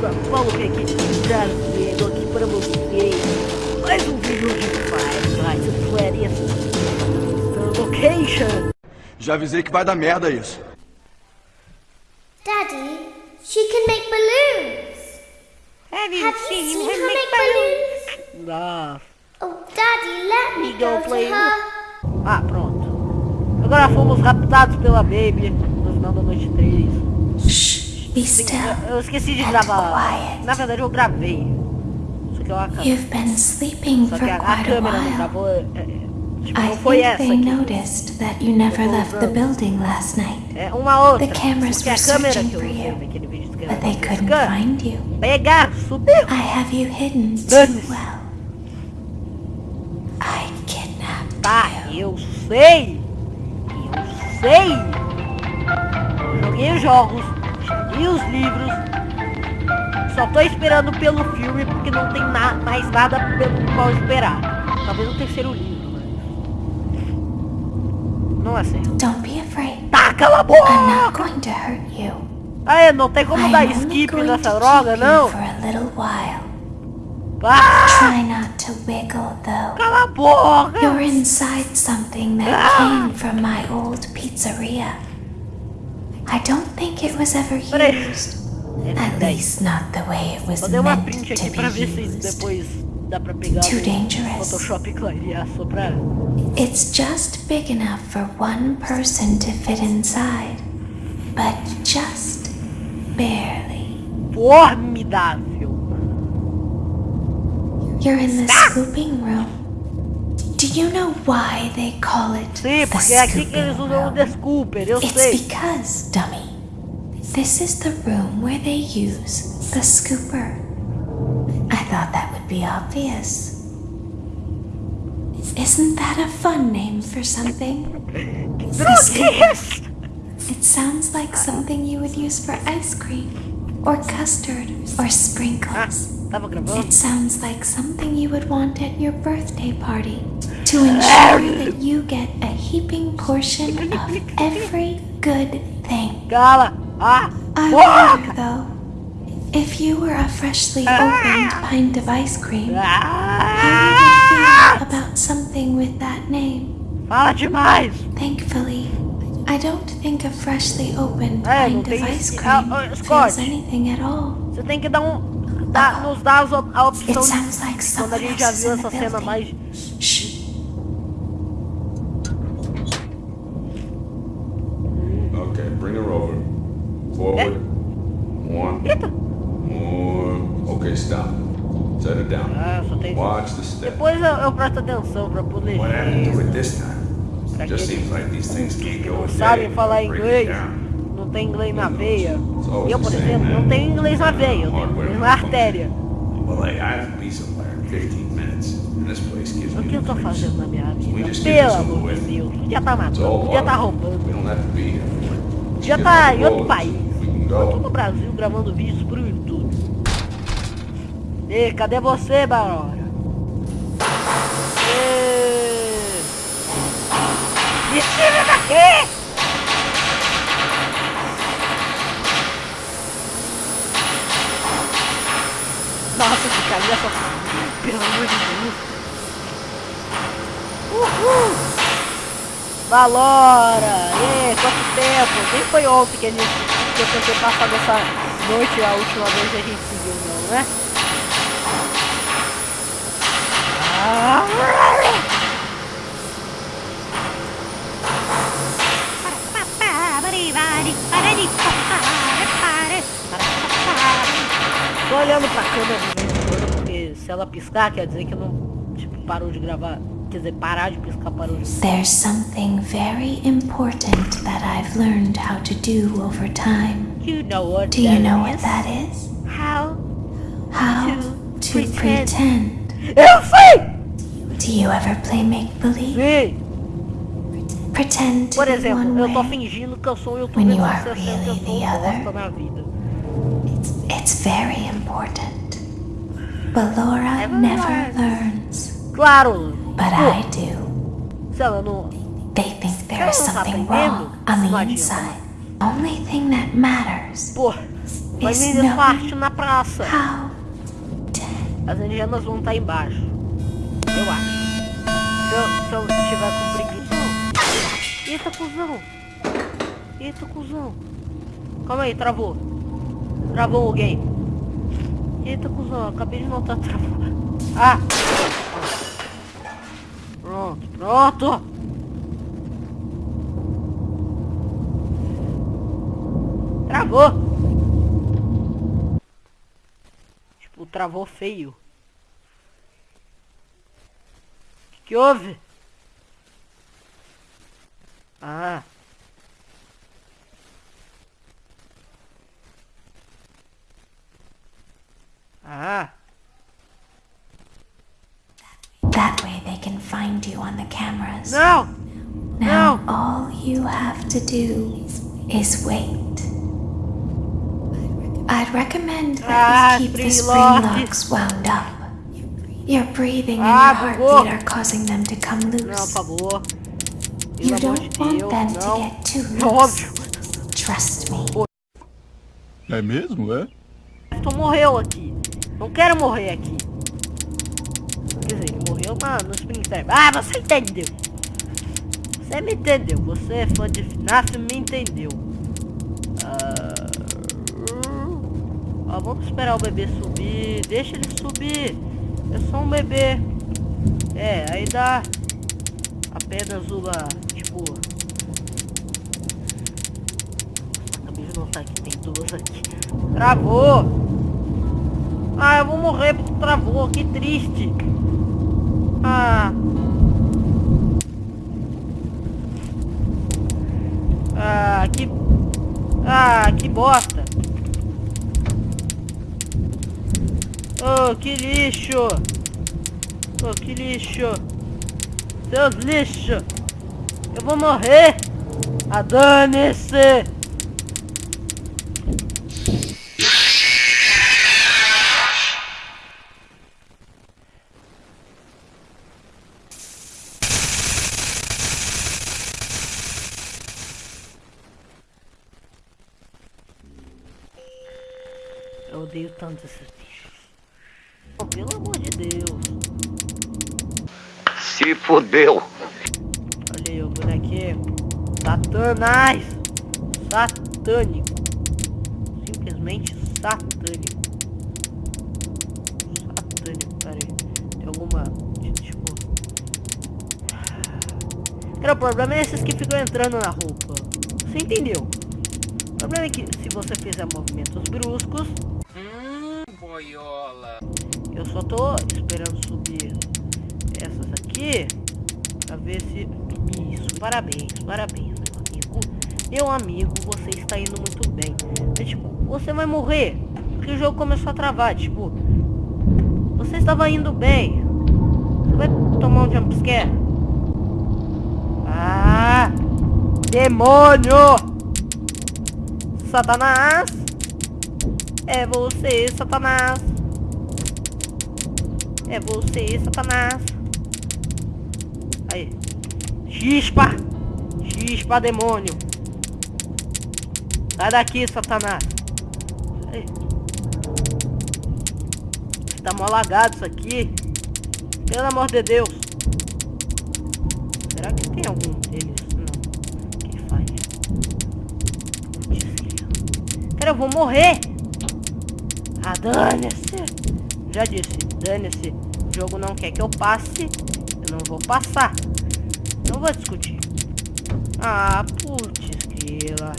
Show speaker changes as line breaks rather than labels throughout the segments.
Paulo aqui trazendo aqui para vocês mais um vídeo de Five Nights at Freddy's Location.
Já avisei que vai dar merda isso.
Daddy, she can make balloons.
Have you
Have you seen her make balloons?
Ah,
Oh, Daddy, let me go
go
to
play
her.
ah, pronto. Agora fomos raptados pela Baby no final da noite 3.
Be still.
eu- esqueci de gravar.
quiet.
Na verdade eu gravei. Só que eu acabei.
You've been sleeping
Só
for
que a, a
quite a
câmera não
while.
gravou. é, tipo,
I
não foi
think
essa
they noticed that you never left the building last night,
É uma outra.
The cameras were searching for you,
naquele vídeo que
but they couldn't find you.
Pegar, subiu.
I have you hidden too well. I kidnapped
Tá,
you.
eu sei. Eu sei. Joguei os jogos, li os livros. Só tô esperando pelo filme porque não tem na- mais nada pelo qual esperar. Talvez o terceiro livro, mas... Não é certo.
Don't be afraid.
Tá, cala a
I'm
boca!
not going to hurt you.
Ah, é, não tem como
I'm
dar skip nessa droga, não?
you for a little while.
Ah,
Try not to wiggle though.
cala a boca!
You're inside something that
Ah!
came from my old pizzeria. I don't think it was ever used. At least not the way it was
Vou
meant to be
pra ver se
used.
depois dá pra pegar
Too dangerous.
Photoshop clarear só pra...
It's just big enough for one person to fit inside, but just barely.
Formidável!
You're in the scooping room. Do you know why they call it
Sim,
the
porque é aqui que eles
scooping
usam o
room?
Desculper, eu
It's
sei.
because, dummy, this is the room where they use the scooper. I thought that would be obvious. Isn't that a fun name for something? Scooper. It sounds like something you would use for ice cream, or custard, or
Ah,
sprinkles.
tava?
It sounds like something you would want at your birthday party to ensure that you get a heaping portion of every good thing.
Cala! Ah!
I wonder though, if you were a freshly opened pint of ice cream, how would you
Ah!
feel about something with that name? Thankfully, I don't think a freshly opened pint of ice cream
ah, ah,
feels anything at all.
Você tem que dar um... Dar, nos dar a opção de...
sounds like
Quando a gente já viu essa cena mais...
things keep
que não sabem falar inglês, não tem inglês na veia. Eu, por exemplo, não tenho inglês na veia, eu tenho inglês na artéria.
Well, hey, I have to be somewhere in 15 minutes, and this place gives
O que eu tô fazendo na minha vida? Pelo amor de. Deus, podia tá matando, podia tá roubando. Podia tá em outro país. Eu tô no Brasil gravando vídeos pro YouTube. Ei, cadê você, Barora? Me tira daqui! Nossa, que carinha só... Pelo amor de Deus. Uhul! Valora! E quanto tempo? Nem foi ontem que, a gente, que eu tentei passar dessa noite a última vez que a gente se viu, não, né? Ah! Olhando pra câmera todo, porque se ela piscar, quer dizer que não, tipo, parou de gravar. Quer dizer, parar de piscar parou de
There's something very important that I've learned how to do over time.
You know what
Do you know what
is?
that is?
How?
How
To
to
pretend.
pretend.
Eu sei!
Do you ever play make believe?
Sim!
Pretend
Por exemplo, eu tô fingindo que eu sou um youtuber
When you
de
are
60
really
eu sou
the other.
bosta na vida.
It's very important. Ballora
Never
never
learns.
learns,
Claro!
but I do.
se ela não...
They think there is
tá
something wrong on the inside. Only thing that matters
Pô, Vai
is
vender sua arte na praça.
how
As indianas vão estar embaixo. Eu acho. Se eu, se eu tiver com preguiça. Eita, cuzão. Eita, cuzão. Calma aí, travou. Travou o game. Eita, cuzão. Acabei de notar travou. Ah! Pronto, pronto. Travou. Tipo, travou feio. Que, que houve? Ah. Ah.
that way they can find you on the cameras.
No!
Now
No.
all you have to do is wait. I'd recommend that
Ah,
you keep the spring
Lord.
locks wound up. Your breathing and
Ah,
your heartbeat
bugou.
are causing them to come
Não, por
loose.
favor.
You don't want
Deus,
them to get too loose. Trust me.
É mesmo, é?
Tu morreu aqui. Não quero morrer aqui. Quer dizer, morreu na, no Springtime. Ah, você entendeu. Você me entendeu. Você é fã de FNAF, me entendeu. Ah, vamos esperar o bebê subir. Deixa ele subir. É só um bebê. É, aí dá apenas uma, tipo... Acabei de notar que tem duas aqui. Travou! Ah, eu vou morrer porque travou, que triste. Ah. Ah, que... Ah, que bosta. Oh, que lixo. Oh, que lixo. Seus lixo. Eu vou morrer. Ah, dane-se. Eu odeio tanto esses bichos. Oh, pelo amor de Deus.
Se fodeu.
Olha aí o bonequinho. Satanás. Satânico. Simplesmente satânico. Satânico. Tem alguma... Tipo... Cara, o problema é esses que ficam entrando na roupa. Você entendeu? O problema é que se você fizer movimentos bruscos... Eu só tô esperando subir essas aqui pra ver se... Isso, parabéns, parabéns, meu amigo. Meu amigo, você está indo muito bem. Tipo, você vai morrer. Porque o jogo começou a travar, tipo... Você estava indo bem. Você vai tomar um jumpscare. Ah! Demônio! Satanás! É você, Satanás! É você, Satanás! Aí! Chispa! Chispa, demônio! Sai daqui, Satanás! Aí. Tá mó lagado isso aqui! Pelo amor de Deus! Será que tem algum deles? Não. Que faz? Cara, eu vou morrer! Ah, dane-se! Já disse, dane-se. O jogo não quer que eu passe. Eu não vou passar. Não vou discutir. Ah, putz, grila.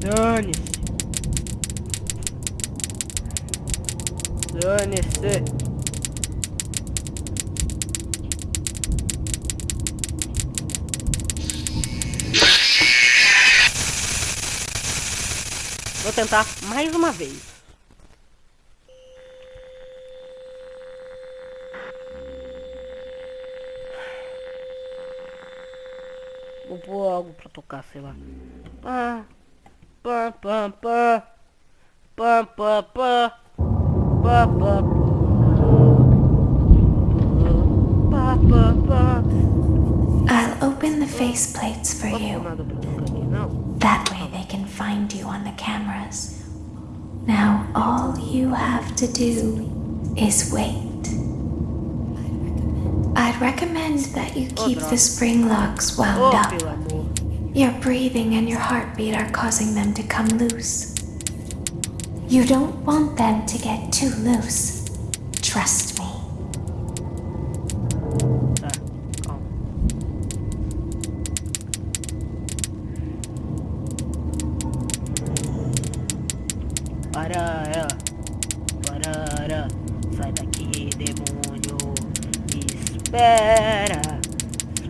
Dane-se. Dane-se. Vou tentar mais uma vez. Pôr algo pra tocar, sei lá. Pá, pá, pá, pá, pá, pá, pá, pá, pá, pá, pá, pá.
I'll open the faceplates for you.
nada pra tocar aqui, não.
That way they can find you on the cameras. Now all you have to do is wait. Recommend that you keep the spring locks wound
Oh,
up. Your breathing and your heartbeat are causing them to come loose. You don't want them to get too loose. Trust me.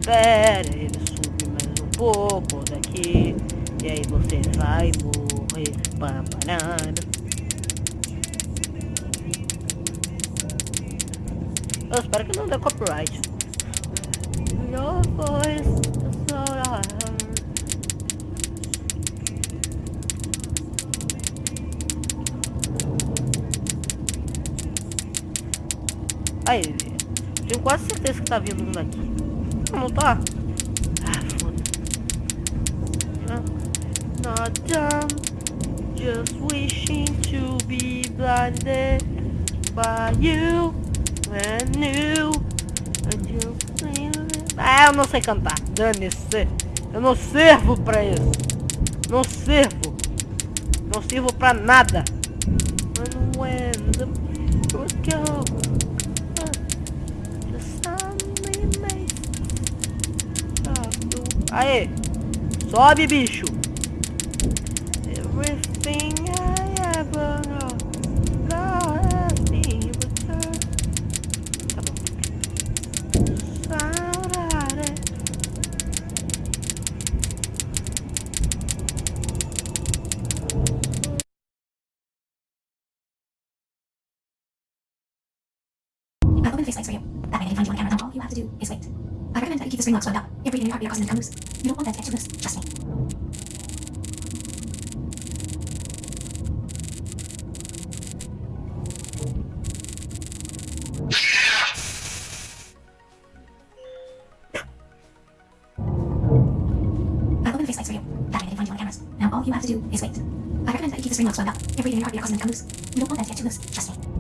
Espera, ele sube mais um pouco daqui. E aí você vai morrer. Pam, parada. Eu espero que não dê copyright. Your voice. Aí, tenho quase certeza que tá vindo um daqui. Não, tá? Ah, foda-se. Not done, just wishing to be blinded by you and you. Ah, eu não sei cantar. Dane-se. Eu não sirvo pra isso. Não sirvo. Não sirvo pra nada. Aê! Sobe, bicho! Everything I ever know,
for you. That way they can find you on camera. All you have to do is wait. I recommend that you keep the spring locks wound up. Your breathing your heartbeat causing them to come loose. You don't want them to get loose. Trust me. I'll open the faceplates for you. That way they can find you on cameras. Now all you have to do is wait. I recommend that you keep the spring locks wound up. Your breathing your heartbeat causing them to come loose. You don't want that to get too loose. Trust me.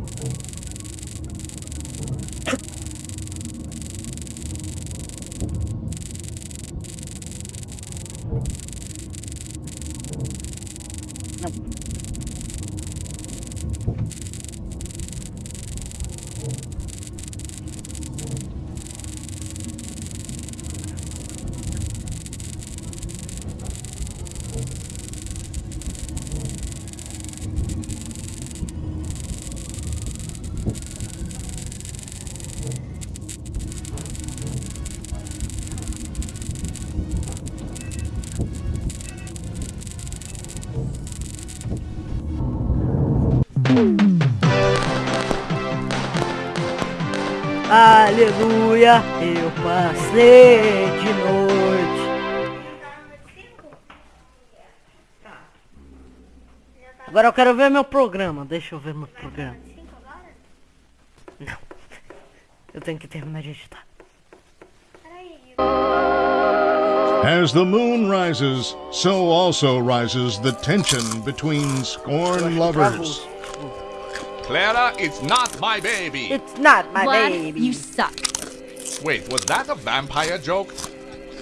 Aleluia, eu passei de noite. Agora eu quero ver meu programa. Deixa eu ver meu programa. Não. Eu tenho que terminar de editar.
As the moon rises, so also rises the tension between scorn lovers.
Travou.
Clara, it's not my baby.
It's not my
Vlad,
baby.
you suck.
Wait, was that a vampire joke?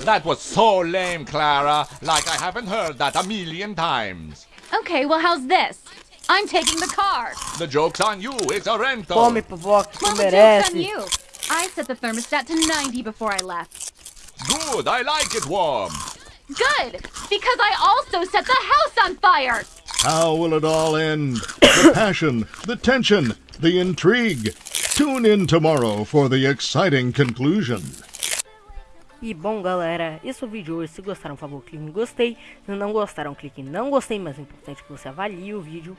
That was so lame, Clara. Like I haven't heard that a million times.
Okay, well, how's this? I'm taking the car.
The joke's on you. It's a rental.
Come, pipoca, tu
Well, the joke's on you. I set the thermostat to 90 before I left.
Good. I like it warm.
Good, because I also set the house on fire.
How will it all end? The passion, the tension, the intrigue. Tune in tomorrow for the exciting conclusion.
E bom galera, esse é o vídeo hoje, se gostaram por favor clique em gostei, se não gostaram clique em não gostei, mas é importante que você avalie o vídeo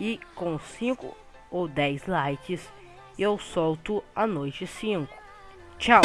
e com 5 ou 10 likes eu solto a noite 5. Tchau!